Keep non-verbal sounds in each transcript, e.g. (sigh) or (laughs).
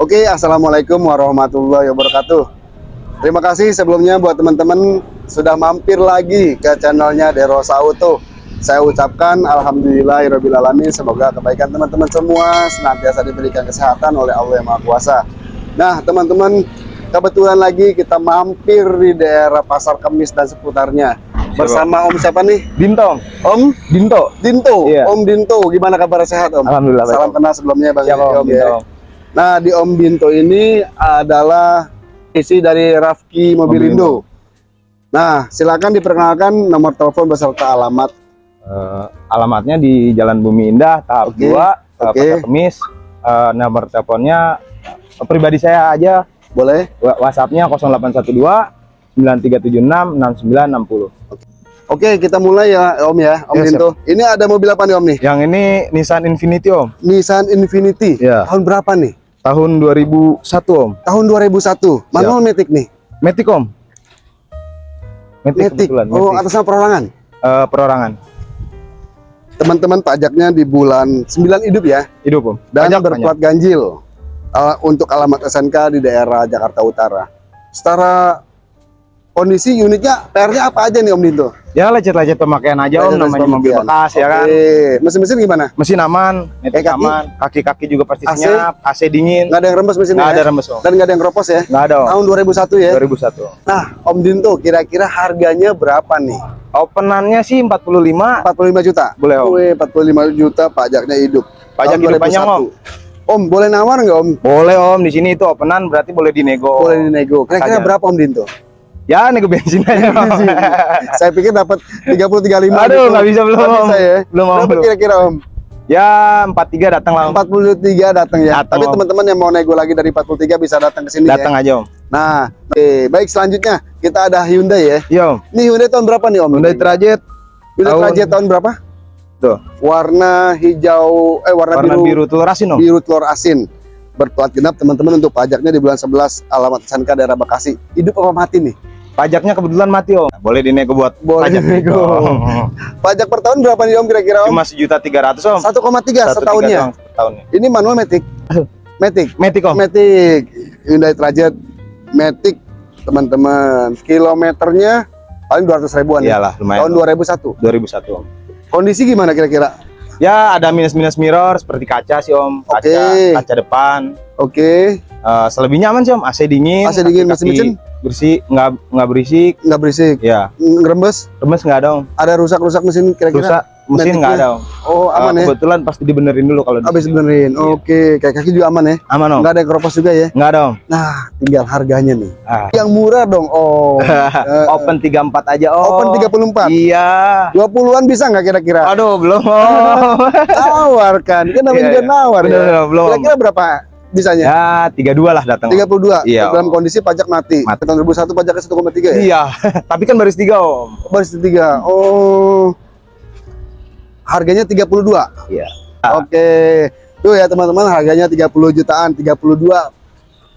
Oke, Assalamualaikum warahmatullahi wabarakatuh. Terima kasih sebelumnya buat teman-teman sudah mampir lagi ke channelnya Derosa Auto. Saya ucapkan Alhamdulillahirrahmanirrahim. Semoga kebaikan teman-teman semua senantiasa diberikan kesehatan oleh Allah Yang Maha Kuasa. Nah, teman-teman, kebetulan lagi kita mampir di daerah Pasar Kemis dan seputarnya. Bersama Om siapa nih? Dinto, Om Dinto. Dinto. Iya. Om Dinto, gimana kabar sehat Om? Alhamdulillah, Salam kenal sebelumnya Bang Om Om ya. Nah, di Om Dinto ini adalah isi dari Rafki Mobilindo. Nah, silakan diperkenalkan nomor telepon beserta alamat. Eh, alamatnya di Jalan Bumi Indah, tahap Oke, 2, eh, oke. Pasar Kemis. Eh, nomor teleponnya eh, pribadi saya aja, Boleh? WhatsAppnya 0812 9376 6960. Oke, kita mulai ya Om ya, Om Ya, siap. Dinto. Ini ada mobil apa nih Om nih? Yang ini Nissan Infinity Om, Nissan Infinity. Iya. Tahun berapa nih? Tahun 2001 Om. Tahun 2001. Manual Matic nih. Matic Om. Kebetulan, Oh, atasnya perorangan. Eh, perorangan. Teman-teman pajaknya di bulan 9 hidup ya. Hidup Om. dan Pajak berplat ganjil uh, untuk alamat SNK di daerah Jakarta Utara. Secara kondisi unitnya PR-nya apa aja nih Om Dinto? Ya lecet-lecet pemakaian aja Om, Lecet-lecet namanya mobil bekas ya kan. Mesin-mesin gimana? Mesin aman, Matic Kaki? aman, kaki-kaki juga pasti AC? senyap, AC dingin. Nggak ada yang rembes mesinnya Nggak ya? ada rembes Om. Dan nggak ada yang keropos ya? Nggak ada Om. Tahun 2001 ya? 2001. Nah, Om Dinto kira-kira harganya berapa nih? Openannya sih 45, 45 juta? Boleh, Om. Wih, 45 juta pajaknya hidup. Pajak Tahun hidup panjang, 2001. Om, boleh nawar nggak Om? boleh Om. Di sini itu openan berarti boleh dinego. Boleh dinego. Kira-kira berapa Om Dinto? Ya nego bensin aja. Saya pikir dapat 30 35 Aduh, nggak bisa, belum, bisa ya. Belum, Om, kira-kira Om? ya 43 datang lah Om. 43 datang ya. Datang, Tapi teman-teman yang mau nego lagi dari 43 bisa datang ke sini Datang ya. aja Om. Nah, oke, baik selanjutnya kita ada Hyundai ya. Iya Om. Ini Hyundai tahun berapa nih Om? Hyundai Trajet Hyundai tahun- Trajet tahun berapa? tuh. Warna hijau eh warna, Warna biru, biru telur asin Om. biru telur asin. Berplat genap teman-teman untuk pajaknya di bulan 11 alamat SNK daerah Bekasi. Hidup apa mati nih? Pajaknya kebetulan mati Om. Boleh dinego buat Boleh pajak dinego. (laughs) Pajak per tahun berapa nih Om kira-kira Om? Cuma sejuta tiga ratus Om. 1,3 Satu tiga setahunnya. Ini manual Matic. Matic. Matic Om. Matic Hyundai Trajet Matic teman-teman kilometernya paling 200 ribuan ya Iyalah lumayan. tahun 2001 2001 Om. kondisi gimana kira-kira Ya ada minus-minus mirror seperti kaca sih Om. Kaca, Oke. kaca depan. Oke Eh, selebihnya aman sih Om. AC dingin. AC dingin, kaki-kaki mesin-mesin? bersih, nggak nggak berisik. nggak berisik Ya, ngerembes remes nggak ada Om. ada rusak-rusak mesin kira-kira Rusak mesin nggak ada Om. oh aman Eh, ya Kebetulan pasti dibenerin dulu kalau habis benerin oke kayak kaki juga aman ya Aman Om. nggak ada keropos juga ya Nggak ada Om. nah tinggal harganya nih Ah. yang murah dong oh (laughs) Eh, Open 34 aja Om. open 34 Iya. 20-an bisa nggak kira-kira Aduh, belum Om. (laughs) tawarkan kan namanya Iya, juga iya. nawar Bener, ya belum. kira-kira berapa bisanya ya, 32 lah datang. Om. 32 Iya, dalam kondisi pajak mati. Mati. Tahun 2001 pajaknya 1,3 ya? Iya, (laughs) tapi kan baris tiga Om. Baris ketiga. Oh. Harganya 32. Iya. Oke. Tuh ya teman-teman harganya 30 jutaan, 32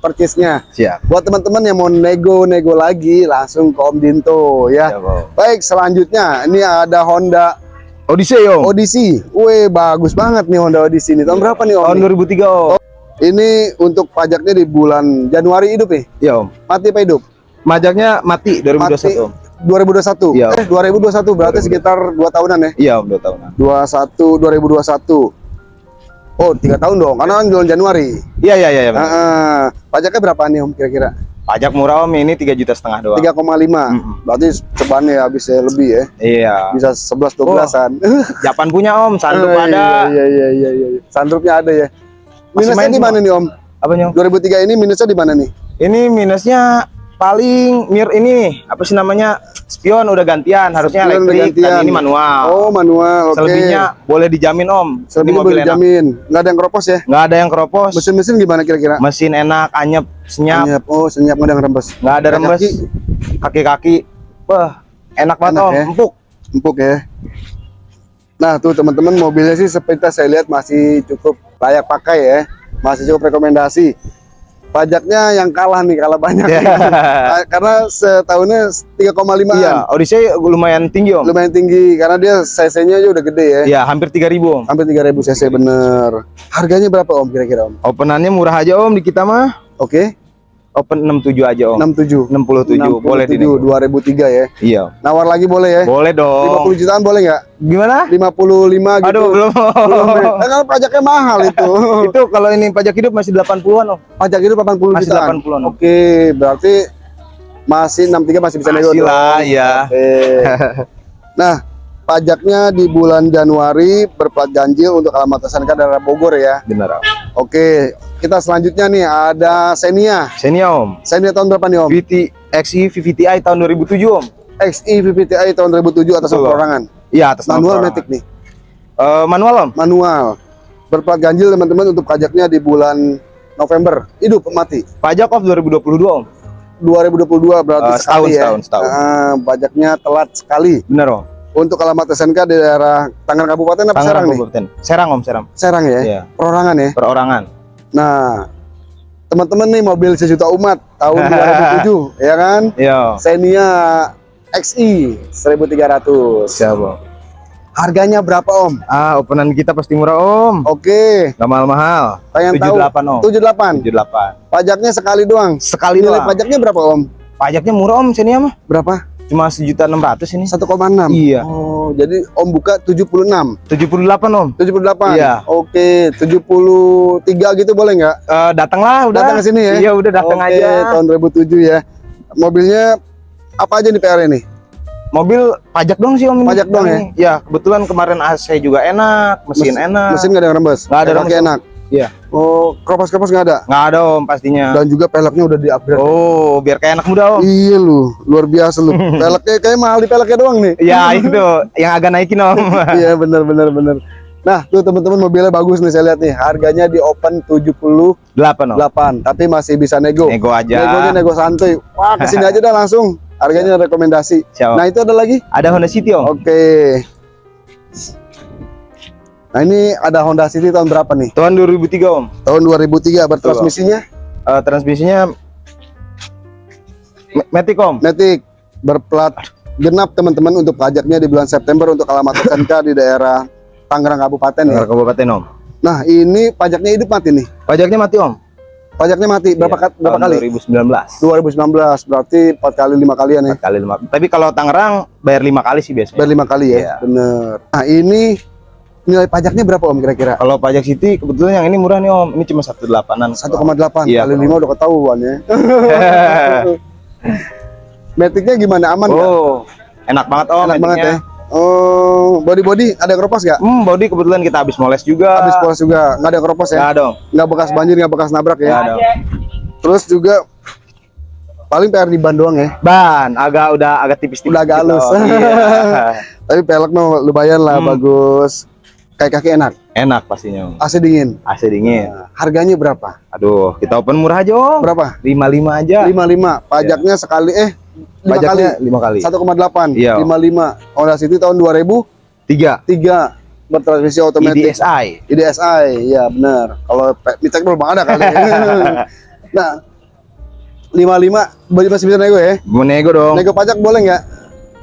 purchase-nya. Siap. Buat teman-teman yang mau nego-nego lagi langsung ke Om Dinto ya. Siap, Om. Baik, selanjutnya ini ada Honda Odyssey Om. Odyssey. Wih, bagus banget nih Honda Odyssey ini. Tahun berapa nih Om? Tahun 2003 Om. Ini untuk pajaknya di bulan Januari hidup nih. Iya Om. Mati apa hidup? Pajaknya mati 2021 Om. 2021. Iya. Eh, 2021 berarti 2021. sekitar 2 tahunan ya. Iya Om, 2 tahunan. 21 2021. Oh, tiga tahun dong, karena kan bulan Januari. Iya iya iya. iya, benar. Heeh. pajaknya berapa nih Om kira-kira? Pajak murah Om ini 3 juta setengah doang. 3,5. Mm-mm. Berarti cebannya habis ya lebih ya. Iya. Bisa 11 12-an. Japan punya Om, sandup (laughs) Oh, ada. Iya iya iya iya iya. Sandrupnya ada ya. Masih Minusnya di mana nih Om? Apa Nyong? 2003 ini minusnya di mana nih? Ini minusnya paling mir ini nih, apa sih namanya? Spion udah gantian, harusnya Spion udah elektrik gantian. ini manual. Oh, manual. Oke. Selebihnya boleh dijamin Om. Selebihnya mobil boleh dijamin. Nggak ada yang keropos ya? Nggak ada yang keropos. Mesin-mesin gimana kira-kira? Mesin enak, anyep, senyap, Senyap. Oh, senyap nggak ada rembes. nggak ada rembes. Kaki-kaki, wah enak banget Enak Om, ya? empuk. empuk ya. Nah tuh teman-teman mobilnya sih seperti saya lihat masih cukup layak pakai ya, masih cukup rekomendasi. pajaknya yang kalah nih, kalah banyak. Ya. (laughs) karena setahunnya 3,5 Iya, Odyssey lumayan tinggi om. lumayan tinggi karena dia cc-nya aja udah gede ya. Iya, hampir 3000 om. Hampir 3000 cc bener. Harganya berapa Om kira-kira Om? Openannya murah aja om di kita mah. Oke, Open 67 aja om. 67. 67, boleh di 2003 ya. Iya. Nawar lagi boleh ya? Boleh dong. 50 jutaan boleh nggak? Gimana? 55 gitu. Aduh, belum. Belum, ya? Kan kalau pajaknya mahal (laughs) itu. itu kalau ini pajak hidup masih 80-an om. Pajak itu 80 Masih jutaan. 80-an, Om. Oke, berarti masih 63 masih bisa nego Masih lah, ya. Oke. (laughs) nah, pajaknya di bulan Januari berplat ganjil untuk alamat SNK daerah Bogor ya. Benar om. Oke, kita selanjutnya nih ada Xenia. Xenia om. Xenia tahun berapa nih Om? VT XI VVTi tahun 2007 om. XI VVTi tahun 2007 atas Om. perorangan. Iya atas nama Manual. Matic nih. Eh, manual om. Manual. Berplat ganjil teman-teman untuk pajaknya di bulan November. Hidup mati. Pajak off 2022 om. 2022 berarti Eh, setahun, sekali ya. setahun, setahun. Ah, pajaknya telat sekali. Benar om. Untuk alamat SNK di daerah Tangerang Kabupaten apa Tangerang Serang nih? Kabupaten. Serang om Serang. Serang ya. Iya. Perorangan ya. Perorangan. Nah, teman-teman nih mobil sejuta umat tahun (laughs) 2007 ya kan? Iya. Xenia XI 1300. Siapa? Harganya berapa Om? Ah, openan kita pasti murah om. Oke, Gak mahal-mahal. pengen tahu 78 om. 78. 78. Pajaknya sekali doang. Sekali Nilai doang. pajaknya berapa Om? Pajaknya murah om Xenia mah. Berapa? Cuma sejuta enam ratus ini. 1,6. Iya. Oh, jadi Om buka 76. 78 om. 78. Iya. Oke, 73 gitu boleh nggak? Eh, datanglah udah. Datang ke sini ya? Iya udah datang Oke, aja. tahun 2007 ya. Mobilnya apa aja nih PR ini? Mobil pajak dong sih om ini. Pajak doang ya? Ya kebetulan kemarin AC juga enak, mesin Mes- enak. Mesin nggak ada yang rembes? Nggak ada rembes. enak. Iya. Oh, kropas-kropas nggak ada? Nggak ada om pastinya. Dan juga peleknya udah di-upgrade. Oh biar kayak anak muda om. Iya lu, luar biasa lu. (laughs) peleknya kayak mahal di peleknya doang nih. Ya (laughs) itu yang agak naikin om. (laughs) Iya bener bener bener. Nah tuh teman-teman mobilnya bagus nih saya lihat nih. Harganya di open 78, Delapan om. tapi masih bisa nego. Nego aja. Negonya nego santuy. Wah ke sini aja dah langsung. Harganya rekomendasi. Siap. Nah itu ada lagi? Ada Honda City om. Oke. Nah ini ada Honda City tahun berapa nih? Tahun 2003 om. Tahun 2003 bertransmisinya Eh, transmisinya Ma- Matic om. Matic berplat genap teman-teman untuk pajaknya di bulan September untuk alamat (laughs) SNK di daerah Tangerang Kabupaten ya. Tangerang Kabupaten om. Nah ini pajaknya hidup mati nih. Pajaknya mati om. Pajaknya mati berapa Iya, berapa kali? 2019. 2019 berarti empat kali lima kalian ya. Empat kali lima. Tapi kalau Tangerang bayar lima kali sih biasanya. Bayar lima kali ya. Iya. Bener. Nah ini nilai pajaknya berapa om kira-kira? Kalau pajak City kebetulan yang ini murah nih om. Ini cuma satu delapanan. 1,8 Iya, kali lima udah ketahuan ya. (laughs) Maticnya gimana aman nggak? oh, enak banget om. Enak banget ya. metiknya. Oh, body body ada keropos nggak? Hmm, body kebetulan kita habis moles juga. Habis polos juga nggak ada keropos ya? Ya dong. Nggak bekas banjir, nggak bekas nabrak Ya ya? dong. Terus juga paling PR di ban doang ya. Ban agak udah agak tipis-tipis. Udah agak gitu. halus. Iya. (laughs) Tapi pelek mah lumayan lah, Hmm. bagus. Kayak kaki enak, enak pastinya om. AC dingin. AC dingin. Nah, harganya berapa? Aduh, kita open murah aja om. Berapa? 55 aja. 55. Pajaknya sekali eh 5 kali. Lima kali. 1,8. Iya. 55. Honda City tahun 2003 Tiga. bertransmisi otomatis. IDSI. IDSI, ya benar. Kalau Micek belum ada kali. (laughs) nah, 55 bagi masih bisa nego ya. Mau nego dong. Nego pajak boleh nggak?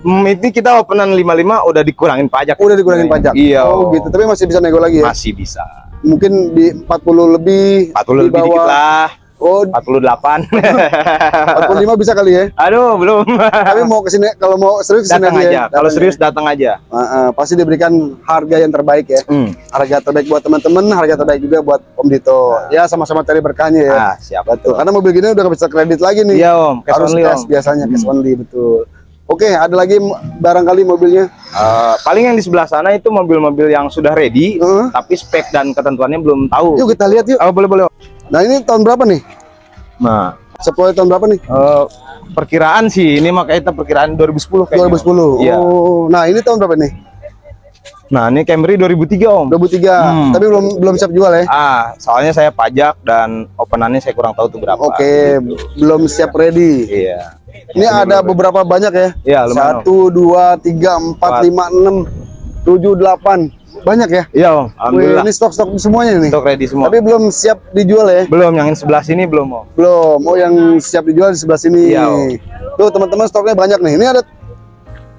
Hmm, ini kita openan 55 udah dikurangin pajak. Udah dikurangin pajak. Iya. Oh, gitu. Tapi masih bisa nego lagi ya. Masih bisa. Mungkin di 40 lebih. 40 di lebih dikit bawah. lah. Oh, 48. 45 (laughs) bisa kali ya. Aduh, belum. Tapi mau ke sini kalau mau serius ke sini datang aja. aja. ya. Kalau Datang serius datang aja. Ah, ah, pasti diberikan harga yang terbaik ya. Hmm. Harga terbaik buat teman-teman, harga terbaik juga buat Om Dito. Ya sama-sama cari berkahnya ya. Ah, siap Betul. Karena mobil gini udah bisa kredit lagi nih. Iya, Om. Cash Harus only, cash Om. biasanya cash Hmm. only betul. Oke, ada lagi barangkali mobilnya. Eh, paling yang di sebelah sana itu mobil-mobil yang sudah ready, Heeh. tapi spek dan ketentuannya belum tahu. Yuk kita lihat yuk. Oh, boleh boleh. Nah ini tahun berapa nih? Nah, Sepuluh tahun berapa nih? eh, perkiraan sih ini makanya kita perkiraan 2010 kayaknya. 2010. Iya. Oh, nah ini tahun berapa nih? Nah, ini Camry 2003, Om. 2003. Hmm. Tapi belum belum siap jual ya. Ah, soalnya saya pajak dan openannya saya kurang tahu tuh berapa. Oke, belum siap ready. Iya. Ini ada beberapa banyak ya. Iya, lumayan. Satu, dua, tiga, empat, lima, enam, tujuh, delapan, Banyak ya? Iya om. Wih, Alhamdulillah. ini stok-stok semuanya nih. Stok ready semua. Tapi belum siap dijual ya? belum yang sebelah sini belum om. Belum. Oh, yang siap dijual di sebelah sini. Iya, Om. Tuh, teman-teman stoknya banyak nih. Ini ada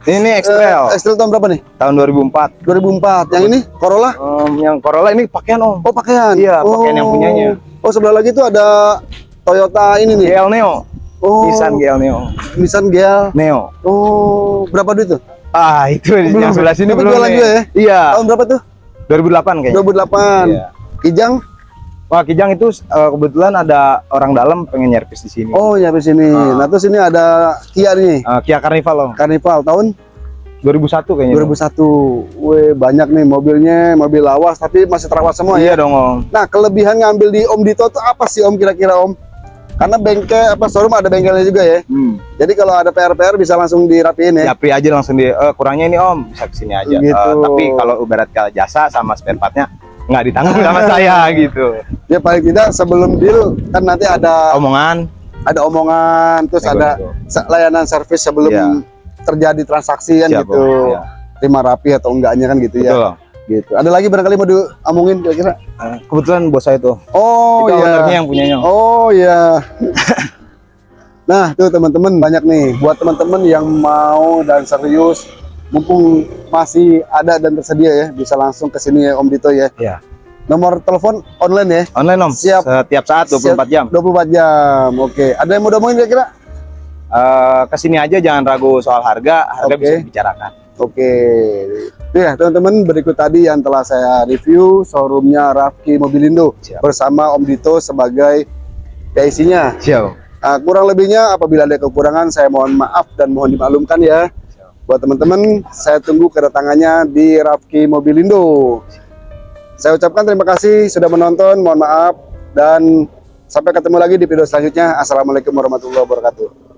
Ini eh, X-Trail X-Trail tahun berapa nih? tahun 2004. 2004. Yang ini Corolla? Om, yang Corolla ini pakaian om. Oh, pakaian. Iya, pakaian yang Oh. punyanya. Oh, sebelah lagi tuh ada Toyota ini nih. GL Neo. Oh, Nissan GL Neo. Nissan GL. Neo. Oh, berapa duit tuh? Ah itu Belum. yang sebelah sini Tapi belum jualan juga ya? Iya. Tahun berapa tuh? 2008 kayaknya. 2008. Iya. Kijang? Wah Kijang itu eh, kebetulan ada orang dalam pengen nyervis di sini. Oh, di sini. Ah. Nah, terus ini ada Kia nih. Eh, Kia Carnival om. Carnival tahun 2001 kayaknya. 2001. Weh, banyak nih mobilnya, mobil lawas tapi masih terawat semua ya. Iya dong om. Nah, kelebihan ngambil di Om Dito tuh apa sih Om kira-kira Om? Karena bengkel apa showroom ada bengkelnya juga ya. Hmm. Jadi kalau ada PR-PR bisa langsung dirapiin ya. Japri aja langsung di eh, kurangnya ini om bisa ke sini aja. Gitu. Eh, tapi kalau ibarat kalau jasa sama spare partnya nggak ditanggung sama (laughs) saya gitu. Ya paling tidak sebelum deal kan nanti ada Omongan. ada omongan terus Nego-nego. ada layanan servis sebelum Iya. terjadi transaksi kan Siap, gitu. Om. Iya. Terima rapi atau enggaknya kan gitu ya. Betul. Om. Gitu. Ada lagi barangkali mau diomongin kira-kira? Eh, kebetulan bos saya tuh. Oh itu iya. ownernya yang punyanya. Oh ya. (laughs) nah, tuh teman-teman banyak nih buat teman-teman yang mau dan serius mumpung masih ada dan tersedia ya, bisa langsung ke sini ya Om Dito ya. Iya. Nomor telepon online ya. Online om. Siap. Setiap saat 24 jam. 24 jam. Oke. Ada yang mau diomongin kira-kira? Eh, ke sini aja jangan ragu soal harga. Harga Oke. bisa dibicarakan. Oke. Ya, teman-teman berikut tadi yang telah saya review showroomnya Rafki Mobilindo Siap. bersama Om Dito sebagai PIC-nya. Siap. Nah, kurang lebihnya apabila ada kekurangan saya mohon maaf dan mohon dimaklumkan ya. Buat teman-teman, saya tunggu kedatangannya di Rafki Mobilindo. Saya ucapkan terima kasih sudah menonton, mohon maaf dan sampai ketemu lagi di video selanjutnya. Assalamualaikum warahmatullahi wabarakatuh.